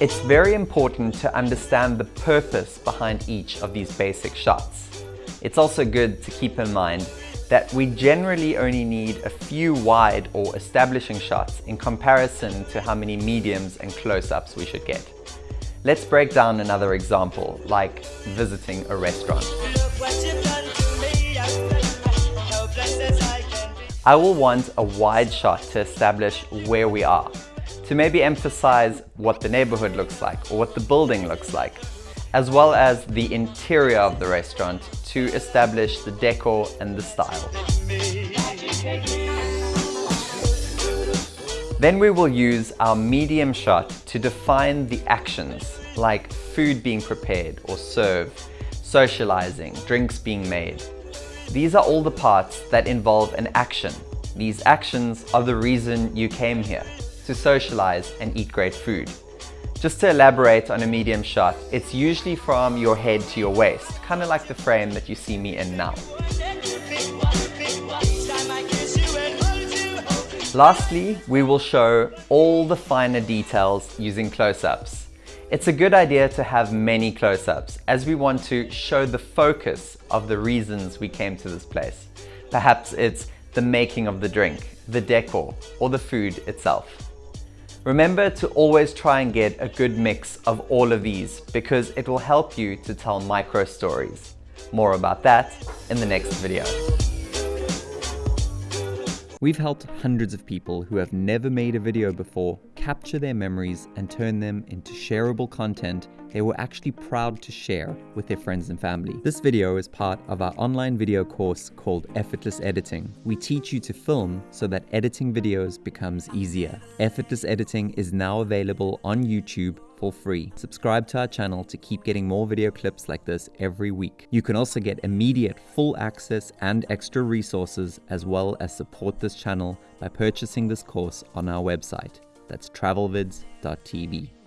It's very important to understand the purpose behind each of these basic shots. It's also good to keep in mind that we generally only need a few wide or establishing shots in comparison to how many mediums and close-ups we should get. Let's break down another example, like visiting a restaurant. I will want a wide shot to establish where we are, to maybe emphasize what the neighborhood looks like or what the building looks like, as well as the interior of the restaurant to establish the decor and the style. Then we will use our medium shot to define the actions, like food being prepared or served, socializing, drinks being made. These are all the parts that involve an action. These actions are the reason you came here to socialize and eat great food. Just to elaborate on a medium shot, it's usually from your head to your waist, kind of like the frame that you see me in now. Lastly, we will show all the finer details using close-ups. It's a good idea to have many close-ups as we want to show the focus of the reasons we came to this place. Perhaps it's the making of the drink, the decor, or the food itself. Remember to always try and get a good mix of all of these because it will help you to tell micro stories. More about that in the next video. We've helped hundreds of people who have never made a video before capture their memories and turn them into shareable content they were actually proud to share with their friends and family. This video is part of our online video course called Effortless Editing. We teach you to film so that editing videos becomes easier. Effortless Editing is now available on YouTube for free. Subscribe to our channel to keep getting more video clips like this every week. You can also get immediate full access and extra resources as well as support this channel by purchasing this course on our website. That's travelvids.tv.